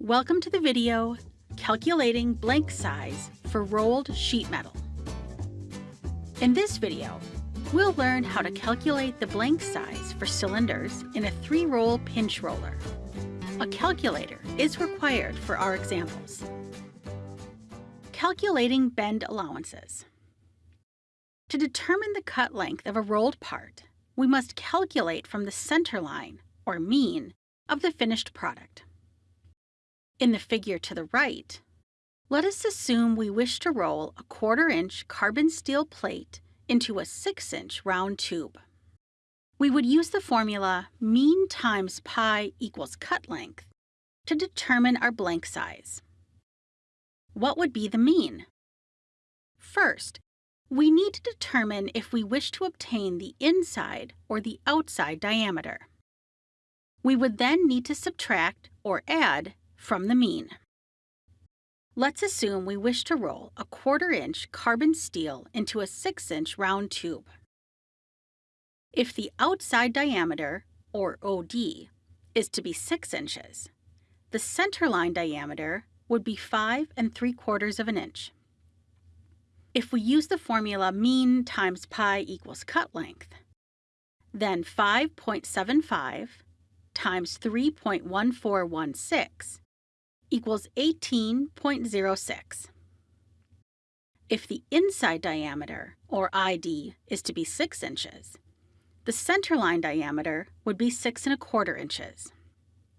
Welcome to the video Calculating Blank Size for Rolled Sheet Metal. In this video, we'll learn how to calculate the blank size for cylinders in a three-roll pinch roller. A calculator is required for our examples. Calculating bend allowances. To determine the cut length of a rolled part, we must calculate from the center line, or mean, of the finished product. In the figure to the right, let us assume we wish to roll a quarter-inch carbon steel plate into a 6-inch round tube. We would use the formula mean times pi equals cut length to determine our blank size. What would be the mean? First, we need to determine if we wish to obtain the inside or the outside diameter. We would then need to subtract or add from the mean. Let's assume we wish to roll a quarter inch carbon steel into a 6 inch round tube. If the outside diameter, or OD, is to be 6 inches, the centerline diameter would be 5 and 3 quarters of an inch. If we use the formula mean times pi equals cut length, then 5.75 times 3.1416 equals 18.06. If the inside diameter, or ID, is to be 6 inches, the centerline diameter would be 6 and a quarter inches.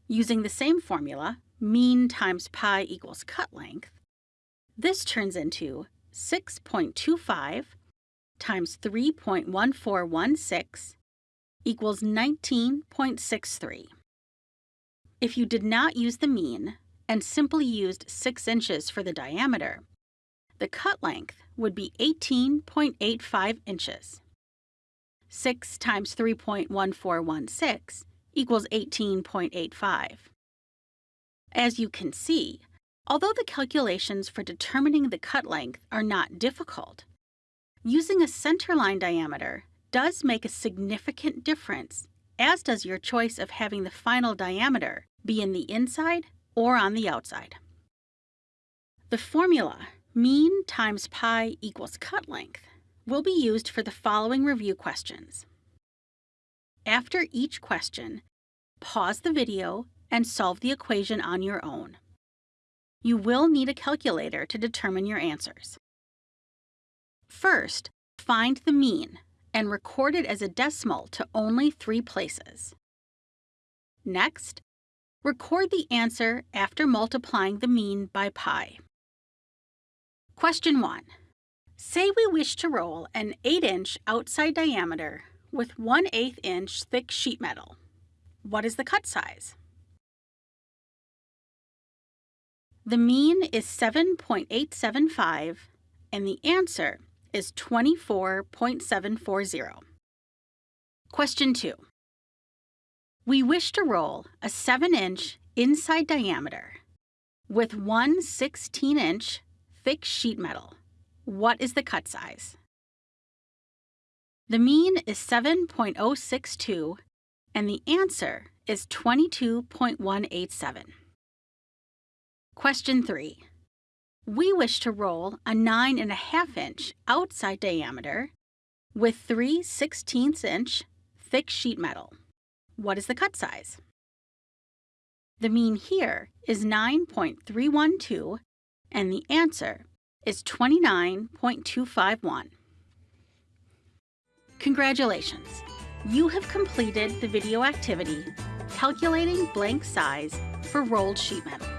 Using the same formula, mean times pi equals cut length, this turns into 6.25 times 3.1416 equals 19.63. If you did not use the mean, and simply used 6 inches for the diameter, the cut length would be 18.85 inches. 6 times 3.1416 equals 18.85. As you can see, although the calculations for determining the cut length are not difficult, using a centerline diameter does make a significant difference, as does your choice of having the final diameter be in the inside or on the outside. The formula, mean times pi equals cut length, will be used for the following review questions. After each question, pause the video and solve the equation on your own. You will need a calculator to determine your answers. First, find the mean and record it as a decimal to only three places. Next, Record the answer after multiplying the mean by pi. Question 1. Say we wish to roll an 8-inch outside diameter with 1 8 inch thick sheet metal. What is the cut size? The mean is 7.875 and the answer is 24.740. Question 2. We wish to roll a 7-inch inside diameter with one 16-inch thick sheet metal. What is the cut size? The mean is 7.062 and the answer is 22.187. Question 3. We wish to roll a 9.5 inch outside diameter with three 16 inch thick sheet metal. What is the cut size? The mean here is 9.312 and the answer is 29.251. Congratulations! You have completed the video activity Calculating Blank Size for Rolled Sheet Metal.